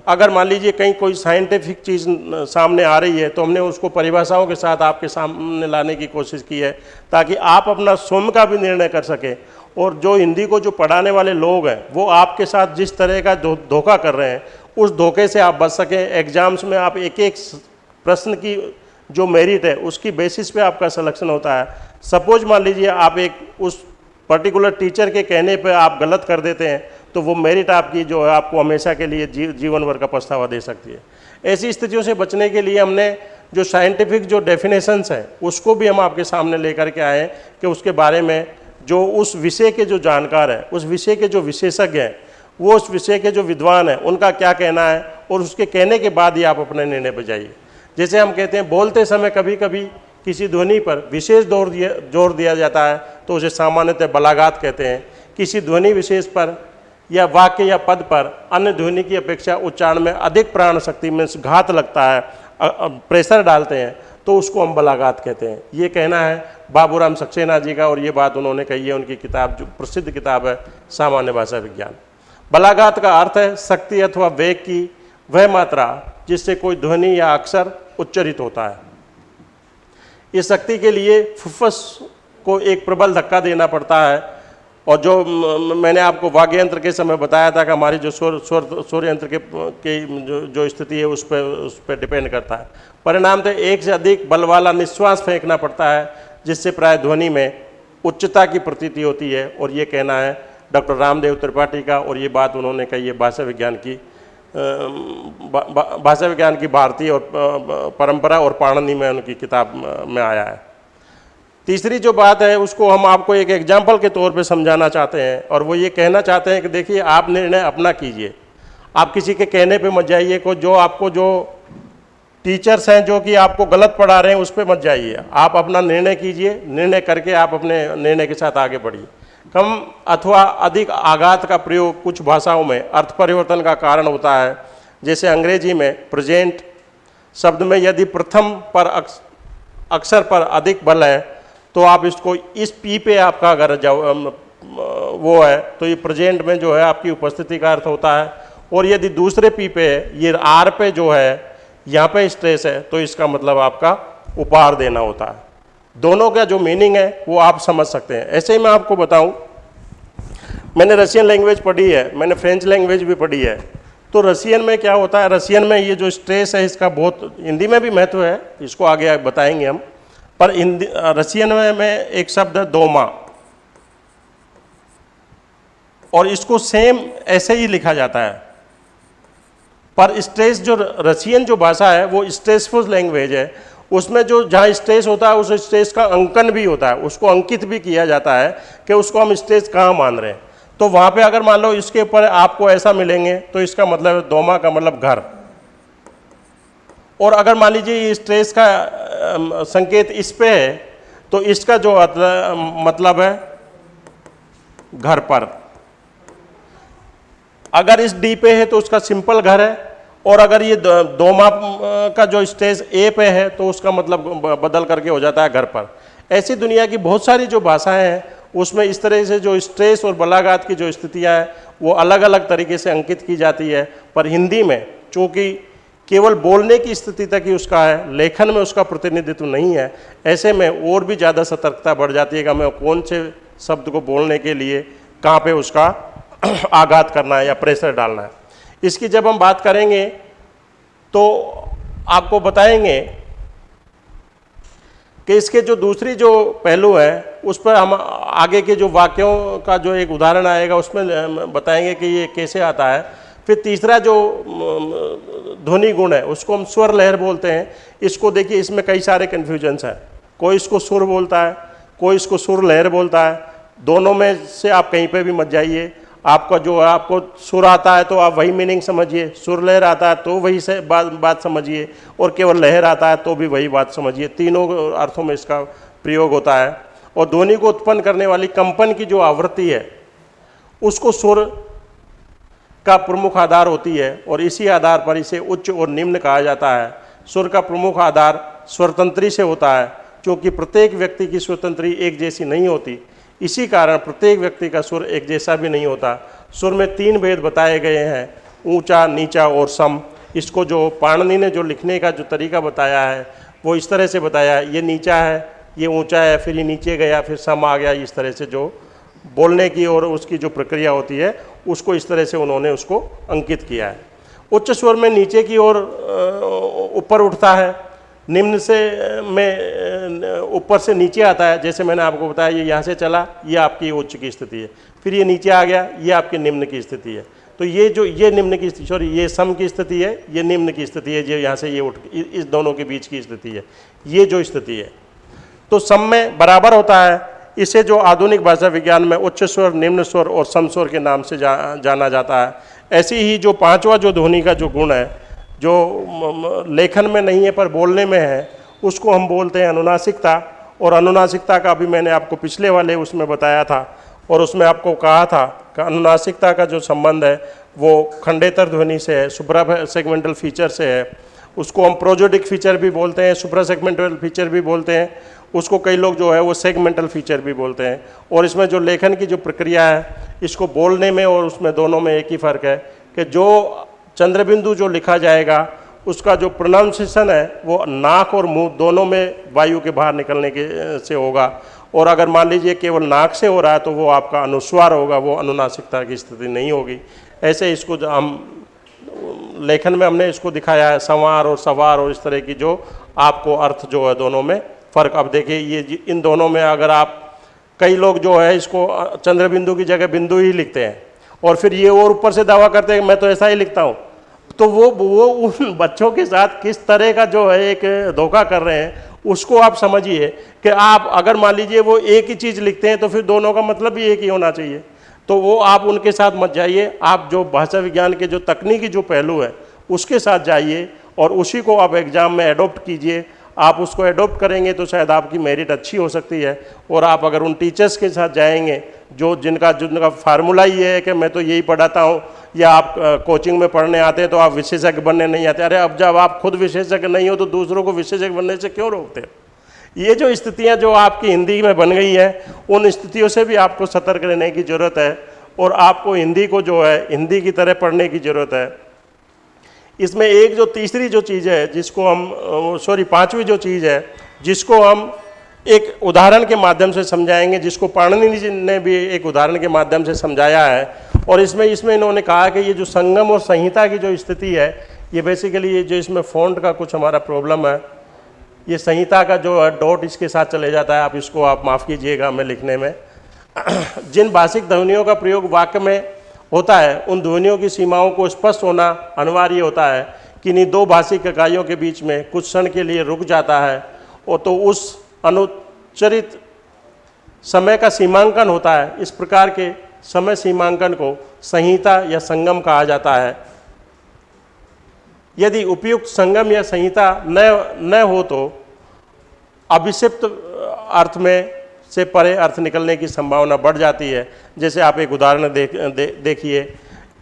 अगर मान लीजिए कहीं कोई साइंटिफिक चीज़ सामने आ रही है तो हमने उसको परिभाषाओं के साथ आपके सामने लाने की कोशिश की है, ताकि आप अपना स्वयं का भी निर्णय कर सकें। और जो हिंदी को जो पढ़ाने वाले लोग हैं, वो आपके साथ जिस तरह का धोखा कर रहे हैं उस धोखे से आप बच सकें। एग्ज़ाम्स में आप एक एक प्रश्न की जो मेरिट है उसकी बेसिस पे आपका सिलेक्शन होता है। सपोज़ मान लीजिए आप एक उस पर्टिकुलर टीचर के कहने पे आप गलत कर देते हैं तो वो मेरिट आपकी जो है आपको हमेशा के लिए जी, जीवन भर का पछतावा दे सकती है। ऐसी स्थितियों से बचने के लिए हमने जो साइंटिफिक जो डेफिनेशंस हैं उसको भी हम आपके सामने लेकर के आए कि उसके बारे में जो उस विषय के जो जानकार हैं उस विषय के जो विशेषज्ञ हैं वो उस विषय के जो विद्वान हैं, उनका क्या कहना है और उसके कहने के बाद ही आप अपने निर्णय पर जाइए। जैसे हम कहते हैं, बोलते समय कभी कभी किसी ध्वनि पर विशेष ज़ोर दिया ज़ोर दिया जाता है तो उसे सामान्यतः बलागात कहते हैं। किसी ध्वनि विशेष पर या वाक्य या पद पर अन्य ध्वनि की अपेक्षा उच्चारण में अधिक प्राण शक्ति में घात लगता है प्रेशर डालते हैं तो उसको हम बलागात कहते हैं। ये कहना है बाबूराम सक्सेना जी का और ये बात उन्होंने कही है, उनकी किताब जो प्रसिद्ध किताब है, सामान्य भाषा विज्ञान। बलागात का अर्थ है शक्ति अथवा वेग की वह मात्रा जिससे कोई ध्वनि या अक्षर उच्चरित होता है। इस शक्ति के लिए फुफ्फस को एक प्रबल धक्का देना पड़ता है और जो मैंने आपको वाग्य यंत्र के समय बताया था कि हमारी जो स्वर स्वर सूर्य यंत्र के, की जो जो स्थिति है उस पर उस पर डिपेंड करता है। परिणाम तो एक से अधिक बल वाला निश्वास फेंकना पड़ता है, जिससे प्राय ध्वनि में उच्चता की प्रतीति होती है और ये कहना है डॉक्टर रामदेव त्रिपाठी का और ये बात उन्होंने कही है भाषा विज्ञान की भाषा विज्ञान की भारतीय और परंपरा और पाणनी में उनकी किताब में आया है। तीसरी जो बात है, उसको हम आपको एक एग्ज़ाम्पल के तौर पे समझाना चाहते हैं और वो ये कहना चाहते हैं कि देखिए, आप निर्णय अपना कीजिए। आप किसी के कहने पे मत जाइए, को जो आपको जो टीचर्स हैं, जो कि आपको गलत पढ़ा रहे हैं, उस पर मत जाइए। आप अपना निर्णय कीजिए, निर्णय करके आप अपने निर्णय के साथ आगे बढ़िए। कम अथवा अधिक आघात का प्रयोग कुछ भाषाओं में अर्थ परिवर्तन का कारण होता है। जैसे अंग्रेज़ी में प्रेजेंट शब्द में यदि प्रथम पर अक्षर पर अधिक बल है तो आप इसको इस पी पे आपका अगर वो है तो ये प्रेजेंट में जो है आपकी उपस्थिति का अर्थ होता है। और यदि दूसरे पी पे ये आर पे जो है, यहाँ पे स्ट्रेस है तो इसका मतलब आपका उपहार देना होता है। दोनों का जो मीनिंग है वो आप समझ सकते हैं। ऐसे ही मैं आपको बताऊँ मैंने रशियन लैंग्वेज पढ़ी है मैंने फ्रेंच लैंग्वेज भी पढ़ी है। तो रशियन में क्या होता है रशियन में ये जो स्ट्रेस है इसका बहुत हिंदी में भी महत्व है इसको आगे बताएँगे हम। पर हिंदी रशियन में, में एक शब्द है दोमा। और इसको सेम ऐसे ही लिखा जाता है। पर स्ट्रेस जो रशियन जो भाषा है वो स्ट्रेसफुल लैंग्वेज है। उसमें जो जहाँ स्ट्रेस होता है, उस स्ट्रेस का अंकन भी होता है। उसको अंकित भी किया जाता है कि उसको हम स्ट्रेस कहाँ मान रहे हैं। तो वहाँ पे अगर मान लो इसके ऊपर आपको ऐसा मिलेंगे तो इसका मतलब दोमा का मतलब घर। और अगर मान लीजिए स्ट्रेस का संकेत इस पे है तो इसका जो मतलब है घर पर। अगर इस डी पे है तो उसका सिंपल घर है। और अगर ये दो माप का जो स्टेज ए पे है तो उसका मतलब बदल करके हो जाता है घर पर। ऐसी दुनिया की बहुत सारी जो भाषाएँ हैं, उसमें इस तरह से जो स्ट्रेस और बलागात की जो स्थितियाँ हैं, वो अलग अलग तरीके से अंकित की जाती है। पर हिंदी में, चूँकि केवल बोलने की स्थिति तक ही उसका है, लेखन में उसका प्रतिनिधित्व नहीं है, ऐसे में और भी ज़्यादा सतर्कता बढ़ जाती है कि हमें कौन से शब्द को बोलने के लिए, कहाँ पे उसका आघात करना है या प्रेशर डालना है। इसकी जब हम बात करेंगे तो आपको बताएँगे कि इसके जो दूसरी जो पहलू है, उस पर हम आगे के जो वाक्यों का जो एक उदाहरण आएगा, उसमें बताएँगे कि ये कैसे आता है। फिर तीसरा जो ध्वनि गुण है, उसको हम स्वर लहर बोलते हैं। इसको देखिए, इसमें कई सारे कन्फ्यूजन्स हैं। कोई इसको सुर बोलता है, कोई इसको सुर लहर बोलता है। दोनों में से आप कहीं पे भी मत जाइए। आपका जो आपको सुर आता है तो आप वही मीनिंग समझिए। सुर लहर आता है तो वही से बात बात समझिए और केवल लहर आता है तो भी वही बात समझिए। तीनों अर्थों में इसका प्रयोग होता है। और ध्वनि को उत्पन्न करने वाली कंपन की जो आवृत्ति है, उसको सुर का प्रमुख आधार होती है और इसी आधार पर इसे उच्च और निम्न कहा जाता है। सुर का प्रमुख आधार स्वतंत्री से होता है, क्योंकि प्रत्येक व्यक्ति की स्वतंत्री एक जैसी नहीं होती। इसी कारण प्रत्येक व्यक्ति का सुर एक जैसा भी नहीं होता। सुर में तीन भेद बताए गए हैं, ऊँचा, नीचा और सम। इसको जो पाणनी ने जो लिखने का जो तरीका बताया है, वो इस तरह से बताया है, ये नीचा है, ये ऊँचा है, फिर ये नीचे गया, फिर सम आ गया, इस तरह से जो बोलने की और उसकी जो प्रक्रिया होती है, उसको इस तरह से उन्होंने उसको अंकित किया है। उच्च स्वर में नीचे की ओर ऊपर उठता है निम्न से में ऊपर से नीचे आता है जैसे मैंने आपको बताया ये यहाँ से चला ये आपकी उच्च की स्थिति है। फिर ये नीचे आ गया ये आपकी निम्न की स्थिति है। तो ये जो ये निम्न की स्थिति सॉरी ये सम की स्थिति है ये निम्न की स्थिति है जो यहाँ से ये उठ इस दोनों के बीच की स्थिति है। ये जो स्थिति है। तो सम में बराबर होता है इसे जो आधुनिक भाषा विज्ञान में उच्च स्वर निम्न स्वर और सम स्वर के नाम से जा, जाना जाता है। ऐसी ही जो पांचवा जो ध्वनि का जो गुण है जो लेखन में नहीं है, पर बोलने में है, उसको हम बोलते हैं अनुनासिकता। और अनुनासिकता का भी मैंने आपको पिछले वाले उसमें बताया था। और उसमें आपको कहा था कि अनुनासिकता का जो संबंध है, वो खंडेतर ध्वनि से है सुप्रा सेगमेंटल फीचर से है। उसको हम प्रोजोडिक फीचर भी बोलते हैं सुप्रा सेगमेंटल फीचर भी बोलते हैं। उसको कई लोग जो है, वो सेगमेंटल फीचर भी बोलते हैं। और इसमें जो लेखन की जो प्रक्रिया है, इसको बोलने में और उसमें दोनों में एक ही फ़र्क है कि जो चंद्रबिंदु जो लिखा जाएगा, उसका जो प्रोनाउंसिएशन है, वो नाक और मुँह दोनों में वायु के बाहर निकलने के से होगा। और अगर मान लीजिए केवल नाक से हो रहा है तो वो आपका अनुस्वार होगा, वो अनुनासिकता की स्थिति नहीं होगी। ऐसे इसको हम, लेखन में हमने इसको दिखाया है, संवार और सवार और इस तरह की जो आपको अर्थ जो है दोनों में फ़र्क। अब देखिए, ये इन दोनों में अगर आप, कई लोग जो है इसको चंद्रबिंदु की जगह बिंदु ही लिखते हैं। और फिर ये और ऊपर से दावा करते हैं, मैं तो ऐसा ही लिखता हूँ। तो वो वो उन बच्चों के साथ किस तरह का जो है एक धोखा कर रहे हैं, उसको आप समझिए कि आप अगर मान लीजिए वो एक ही चीज़ लिखते हैं तो फिर दोनों का मतलब भी एक ही होना चाहिए। तो वो आप उनके साथ मत जाइए, आप जो भाषा विज्ञान के जो तकनीकी जो पहलू है, उसके साथ जाइए और उसी को आप एग्ज़ाम में एडोप्ट कीजिए। आप उसको एडोप्ट करेंगे तो शायद आपकी मेरिट अच्छी हो सकती है और आप अगर उन टीचर्स के साथ जाएँगे जो जिनका जिनका फार्मूला ये है कि मैं तो यही पढ़ाता हूँ, या आप कोचिंग में पढ़ने आते हैं तो आप विशेषज्ञ बनने नहीं आते। अरे, अब जब आप खुद विशेषज्ञ नहीं हो तो दूसरों को विशेषज्ञ बनने से क्यों रोकते हो? ये जो स्थितियाँ जो आपकी हिंदी में बन गई हैं, उन स्थितियों से भी आपको सतर्क रहने की ज़रूरत है और आपको हिंदी को जो है, हिंदी की तरह पढ़ने की ज़रूरत है। इसमें एक जो तीसरी जो चीज़ है, जिसको हम सॉरी पांचवी जो चीज़ है, जिसको हम एक उदाहरण के माध्यम से समझाएँगे, जिसको पाणनी जी ने भी एक उदाहरण के माध्यम से समझाया है। और इसमें इसमें इन्होंने कहा कि ये जो संगम और संहिता की जो स्थिति है, ये बेसिकली ये जो इसमें फ़ॉन्ट का कुछ हमारा प्रॉब्लम है, ये संहिता का जो है डॉट इसके साथ चले जाता है। आप इसको, आप माफ़ कीजिएगा हमें लिखने में। जिन भाषिक ध्वनियों का प्रयोग वाक्य में होता है, उन ध्वनियों की सीमाओं को स्पष्ट होना अनिवार्य होता है कि नहीं, दो भाषिक इकाइयों के बीच में कुछ क्षण के लिए रुक जाता है, और तो उस अनुचरित समय का सीमांकन होता है। इस प्रकार के समय सीमांकन को संहिता या संगम कहा जाता है। यदि उपयुक्त संगम या संहिता न न हो तो अभिषिप्त अर्थ में से परे अर्थ निकलने की संभावना बढ़ जाती है। जैसे आप एक उदाहरण देख दे, देखिए।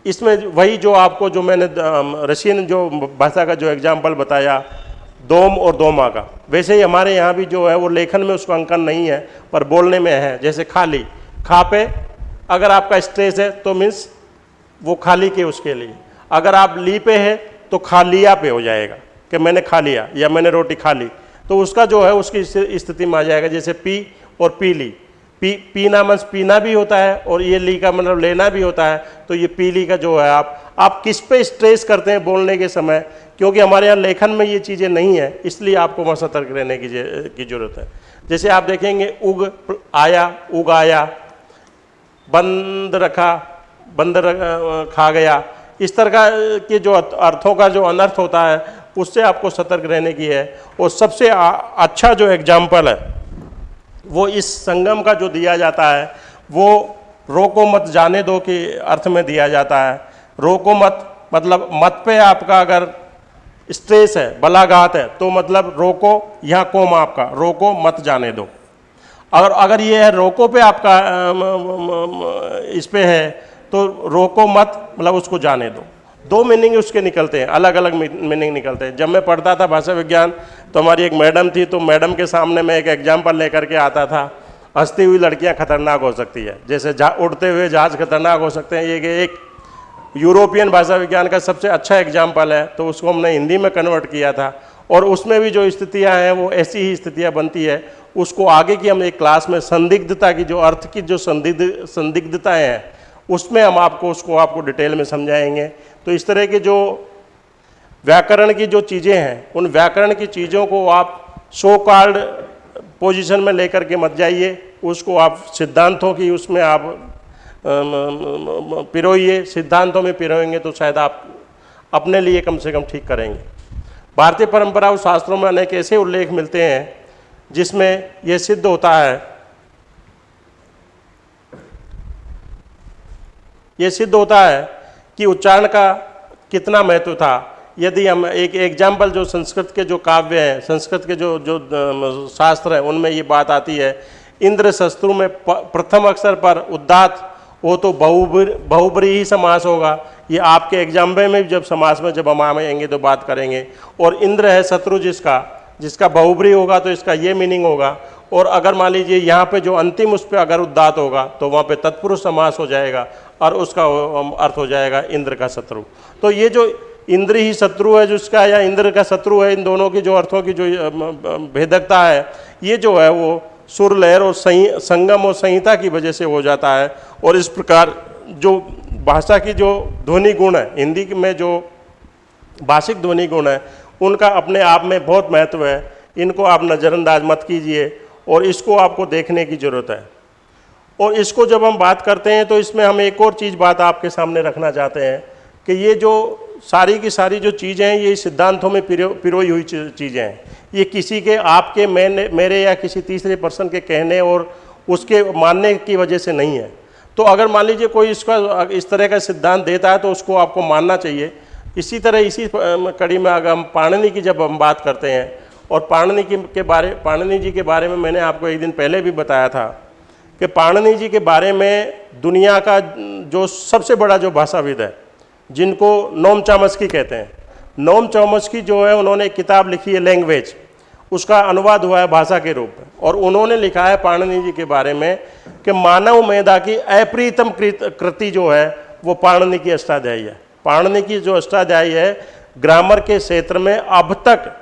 इसमें वही जो आपको जो मैंने रशियन जो भाषा का जो एग्ज़ाम्पल बताया दोम और दोमा का। वैसे ही हमारे यहाँ भी जो है, वो लेखन में उसका अंकन नहीं है, पर बोलने में है, जैसे खाली। खा पे अगर आपका स्ट्रेस है तो मीन्स वो खाली के उसके लिए। अगर आप ली पे है तो खा लिया पे हो जाएगा, कि मैंने खा लिया, या मैंने रोटी खा ली। तो उसका जो है, उसकी स्थिति में आ जाएगा, जैसे पी और पी ली पी, पीना मंस पीना भी होता है, और ये ली का मतलब लेना भी होता है तो ये पीली का जो है आप आप किस पे स्ट्रेस करते हैं बोलने के समय क्योंकि हमारे यहाँ लेखन में ये चीज़ें नहीं है इसलिए आपको वहाँ सतर्क रहने की की ज़रूरत है। जैसे आप देखेंगे उग आया उग आया बंद रखा बंद रख, खा गया इस तरह का के जो अर्थों का जो अनर्थ होता है उससे आपको सतर्क रहने की है। और सबसे अच्छा जो एग्ज़ाम्पल है वो इस संगम का जो दिया जाता है वो रोको मत जाने दो के अर्थ में दिया जाता है। रोको मत मतलब मत पे आपका अगर स्ट्रेस है, बलाघात है तो मतलब रोको, यहाँ कोम आपका, रोको, मत जाने दो। और अगर ये है, रोको पे आपका इस पर है तो रोको मत मतलब उसको जाने दो। दो मीनिंग उसके निकलते हैं अलग अलग मीनिंग निकलते हैं। जब मैं पढ़ता था भाषा विज्ञान तो हमारी एक मैडम थी तो मैडम के सामने मैं एक एग्ज़ाम्पल लेकर के आता था, हंसती हुई लड़कियाँ खतरनाक हो सकती है। जैसे उड़ते हुए जहाज़ खतरनाक हो सकते हैं, ये एक यूरोपियन भाषा विज्ञान का सबसे अच्छा एग्ज़ाम्पल है तो उसको हमने हिंदी में कन्वर्ट किया था। और उसमें भी जो स्थितियाँ हैं, वो ऐसी ही स्थितियाँ बनती है। उसको आगे की हम एक क्लास में संदिग्धता की, जो अर्थ की जो संदिग्ध, संदिग्धताएँ हैं, उसमें हम आपको, उसको आपको डिटेल में समझाएँगे। तो इस तरह के जो व्याकरण की जो चीज़ें हैं, उन व्याकरण की चीज़ों को आप सो कार्ड पोजिशन में लेकर के मत जाइए। उसको आप सिद्धांतों की उसमें आप पिरोइए, सिद्धांतों में पिरोएँगे तो शायद आप अपने लिए कम से कम ठीक करेंगे। भारतीय परंपरा और शास्त्रों में अनेक ऐसे उल्लेख मिलते हैं जिसमें यह सिद्ध होता है ये सिद्ध होता है कि उच्चारण का कितना महत्व था। यदि हम एक एग्ज़ाम्पल जो संस्कृत के जो काव्य हैं, संस्कृत के जो जो शास्त्र हैं, उनमें ये बात आती है इंद्र शत्रु में प्रथम अक्षर पर उदात वो तो बहुब्री बहुब्री ही समास होगा। ये आपके एग्ज़ाम्पल में जब समास में जब हम आएँगे तो बात करेंगे। और इंद्र है शत्रु जिसका जिसका बहुब्री होगा तो इसका ये मीनिंग होगा। और अगर मान लीजिए यहाँ पे जो अंतिम उस पर अगर उद्दात होगा तो वहाँ पे तत्पुरुष समास हो जाएगा और उसका अर्थ हो जाएगा इंद्र का शत्रु। तो ये जो इंद्र ही शत्रु है जिसका या इंद्र का शत्रु है, इन दोनों की जो अर्थों की जो भेदकता है, ये जो है वो सुर, लहर और संगम और संहिता की वजह से हो जाता है। और इस प्रकार जो भाषा की जो ध्वनि गुण है, हिंदी में जो भाषिक ध्वनि गुण है, उनका अपने आप में बहुत महत्व है। इनको आप नज़रअंदाज मत कीजिए और इसको आपको देखने की ज़रूरत है। और इसको जब हम बात करते हैं तो इसमें हम एक और चीज़ बात आपके सामने रखना चाहते हैं कि ये जो सारी की सारी जो चीज़ें हैं, ये सिद्धांतों में पिरो, पिरोई हुई चीज़ें हैं। ये किसी के, आपके, मैंने, मेरे या किसी तीसरे पर्सन के कहने और उसके मानने की वजह से नहीं है। तो अगर मान लीजिए कोई इसका, इस तरह का सिद्धांत देता है तो उसको आपको मानना चाहिए। इसी तरह इसी कड़ी में अगर हम पाणनी की जब हम बात करते हैं, और पाणनी की, के बारे, पाणनी जी के बारे में मैंने आपको एक दिन पहले भी बताया था, कि पाणनी जी के बारे में दुनिया का जो सबसे बड़ा जो भाषाविद है जिनको नोम चामस्की कहते हैं। नोम चामस्की जो है, उन्होंने किताब लिखी है, लैंग्वेज। उसका अनुवाद हुआ है भाषा के रूप में। और उन्होंने लिखा है पाणनी जी के बारे में कि मानव मेधा की अप्रीतम कृति जो है, वो पाणनी की अष्टाध्यायी है। पाणनी की जो अष्टाध्यायी है, ग्रामर के क्षेत्र में अब तक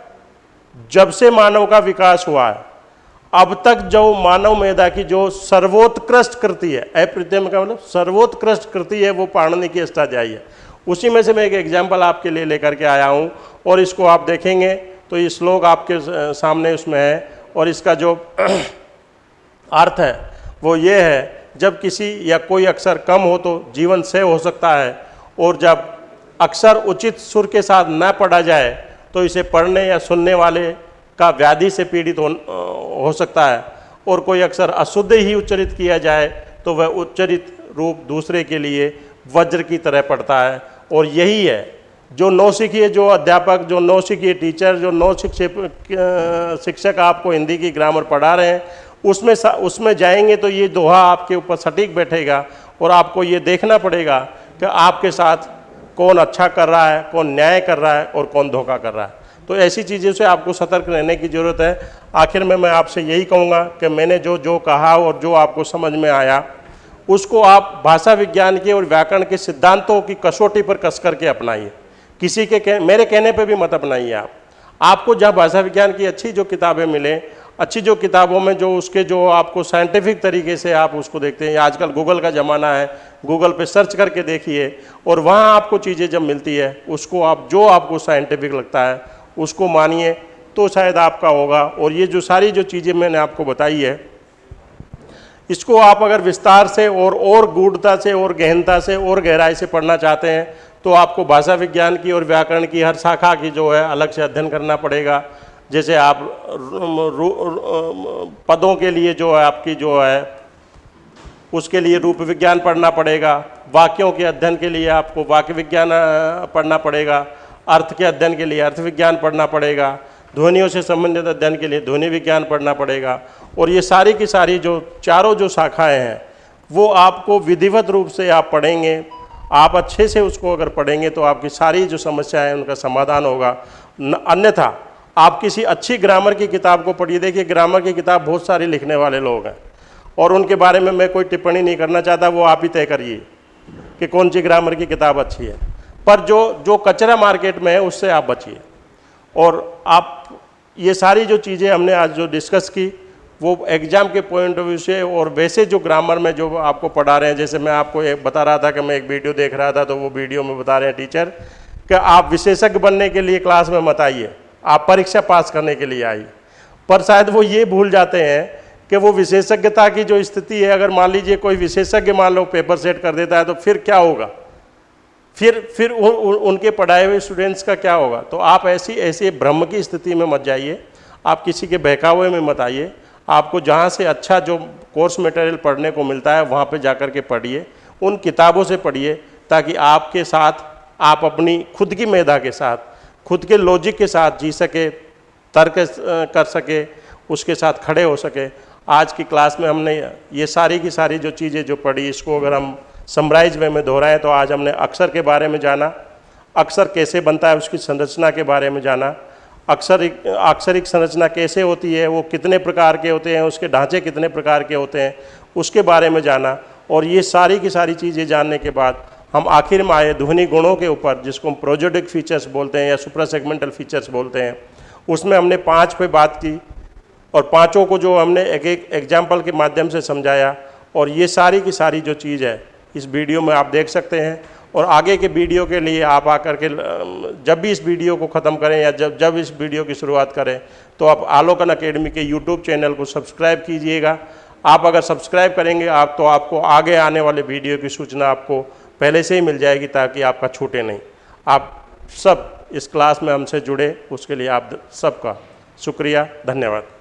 जब से मानव का विकास हुआ है, अब तक जो मानव मेधा की जो सर्वोत्कृष्ट कृति है अप्रत्यम का मतलब सर्वोत्कृष्ट कृति है, वो पाणनी की अष्टाध्यायी है। उसी में से मैं एक एग्ज़ाम्पल आपके लिए लेकर के आया हूँ और इसको आप देखेंगे तो ये श्लोक आपके सामने उसमें है और इसका जो अर्थ है वो ये है जब किसी या कोई अक्षर कम हो तो जीवन से हो सकता है और जब अक्षर उचित सुर के साथ न पढ़ा जाए तो इसे पढ़ने या सुनने वाले का व्याधि से पीड़ित हो, हो सकता है और कोई अक्षर अशुद्ध ही उच्चरित किया जाए तो वह उच्चरित रूप दूसरे के लिए वज्र की तरह पड़ता है और यही है। जो नौसिखिए जो अध्यापक, जो नौसिखिए टीचर, जो नौ शिक्षक आपको हिंदी की ग्रामर पढ़ा रहे हैं, उसमें उसमें जाएँगे तो ये दोहा आपके ऊपर सटीक बैठेगा और आपको ये देखना पड़ेगा कि आपके साथ कौन अच्छा कर रहा है, कौन न्याय कर रहा है और कौन धोखा कर रहा है। तो ऐसी चीज़ों से आपको सतर्क रहने की ज़रूरत है। आखिर में मैं आपसे यही कहूँगा कि मैंने जो जो कहा और जो आपको समझ में आया उसको आप भाषा विज्ञान के और व्याकरण के सिद्धांतों की कसौटी पर कस करके अपनाइए। किसी के कह, मेरे कहने पे भी मत अपनाइए आप। आपको जहाँ भाषा विज्ञान की अच्छी जो किताबें मिलें अच्छी जो किताबों में जो उसके जो आपको साइंटिफिक तरीके से आप उसको देखते हैं। आजकल गूगल का ज़माना है गूगल पे सर्च करके देखिए और वहाँ आपको चीज़ें जब मिलती है उसको आप जो आपको साइंटिफिक लगता है उसको मानिए तो शायद आपका होगा। और ये जो सारी जो चीज़ें मैंने आपको बताई है इसको आप अगर विस्तार से और और गूढ़ता से और गहनता से और गहराई से पढ़ना चाहते हैं तो आपको भाषा विज्ञान की और व्याकरण की हर शाखा की जो है अलग से अध्ययन करना पड़ेगा। जैसे आप पदों के लिए जो है आपकी जो है, उसके लिए रूप विज्ञान पढ़ना पड़ेगा। वाक्यों के अध्ययन के लिए आपको वाक्य विज्ञान पढ़ना पड़ेगा। अर्थ के अध्ययन के लिए अर्थ विज्ञान पढ़ना पड़ेगा। ध्वनियों से संबंधित अध्ययन के लिए ध्वनि विज्ञान पढ़ना पड़ेगा। और ये सारी की सारी जो चारों जो शाखाएँ हैं, वो आपको विधिवत रूप से आप पढ़ेंगे। आप अच्छे से उसको अगर पढ़ेंगे तो आपकी सारी जो समस्याएँ उनका समाधान होगा। अन्यथा, आप किसी अच्छी ग्रामर की किताब को पढ़िए। देखिए, ग्रामर की किताब बहुत सारी लिखने वाले लोग हैं। और उनके बारे में मैं कोई टिप्पणी नहीं करना चाहता, वो आप ही तय करिए कि कौन सी ग्रामर की किताब अच्छी है। पर जो जो कचरा मार्केट में है, उससे आप बचिए। और आप, ये सारी जो चीज़ें हमने आज जो डिस्कस की वो एग्ज़ाम के पॉइंट ऑफ़ व्यू से और वैसे जो ग्रामर में जो आपको पढ़ा रहे हैं जैसे मैं आपको एक बता रहा था कि मैं एक वीडियो देख रहा था तो वो वीडियो में बता रहे हैं टीचर कि आप विशेषज्ञ बनने के लिए क्लास में मत आइए। आप परीक्षा पास करने के लिए आइए। पर शायद वो ये भूल जाते हैं कि वो विशेषज्ञता की जो स्थिति है अगर मान लीजिए कोई विशेषज्ञ मान लो पेपर सेट कर देता है तो फिर क्या होगा? फिर फिर उन, उन, उनके पढ़ाए हुए स्टूडेंट्स का क्या होगा? तो आप ऐसी ऐसे भ्रम की स्थिति में मत जाइए। आप किसी के बहकावे में मत आइए। आपको जहाँ से अच्छा जो कोर्स मटेरियल पढ़ने को मिलता है, वहाँ पे जाकर के पढ़िए, उन किताबों से पढ़िए, ताकि आपके साथ, आप अपनी खुद की मेधा के साथ, खुद के लॉजिक के साथ जी सके, तर्क कर सके, उसके साथ खड़े हो सके। आज की क्लास में हमने ये सारी की सारी जो चीज़ें जो पढ़ी, इसको अगर हम समराइज वे में दोहराएँ तो आज हमने अक्सर के बारे में जाना, अक्सर कैसे बनता है उसकी संरचना के बारे में जाना अक्सरिक अक्षरिक संरचना कैसे होती है, वो कितने प्रकार के होते हैं, उसके ढांचे कितने प्रकार के होते हैं, उसके बारे में जाना और ये सारी की सारी चीज़ें जानने के बाद हम आखिर में आए ध्वनि गुणों के ऊपर, जिसको हम प्रोजेडिक फीचर्स बोलते हैं या सुपर सेगमेंटल फीचर्स बोलते हैं, उसमें हमने पाँच पे बात की और पाँचों को जो हमने एक एक एग्ज़ाम्पल के माध्यम से समझाया और ये सारी की सारी जो चीज़ है, इस वीडियो में आप देख सकते हैं। और आगे के वीडियो के लिए आप आकर के जब भी इस वीडियो को ख़त्म करें या जब जब इस वीडियो की शुरुआत करें तो आप आलोकन अकेडमी के यूट्यूब चैनल को सब्सक्राइब कीजिएगा। आप अगर सब्सक्राइब करेंगे, आप तो आपको आगे आने वाले वीडियो की सूचना आपको पहले से ही मिल जाएगी, ताकि आपका छूटे नहीं। आप सब इस क्लास में हमसे जुड़े, उसके लिए आप सबका शुक्रिया, धन्यवाद।